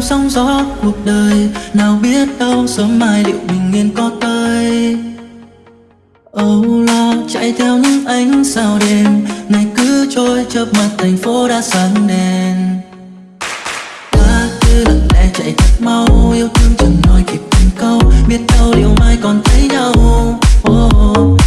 trong sóng gió cuộc đời Nào biết đâu sớm mai liệu bình yên có tới Âu lo chạy theo những ánh sao đêm ngày cứ trôi chớp mặt thành phố đã sáng đèn Ta cứ lặng lẽ chạy thật mau Yêu thương chẳng nói kịp từng câu Biết đâu liệu mai còn thấy nhau oh, oh.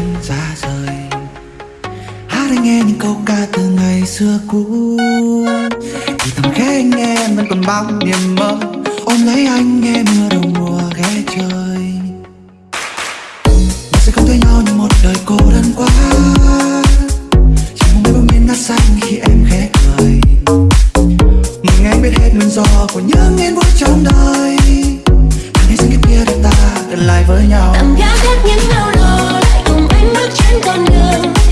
tan ra rời. Hát anh nghe những câu ca từ ngày xưa cũ. Thì thầm khẽ anh em vẫn còn bao niềm mơ. Ôm lấy anh nghe mưa đầu mùa ghé chơi. Mình sẽ không thấy nhau như một đời cô đơn quá. Chỉ mong mấy bông miên ngát xanh khi em khẽ cười. Mình anh biết hết nguyên do của những yên vui trong đời. Hãy xin cái kia để ta gần lại với nhau. Tầm gác hết những nỗi don't know.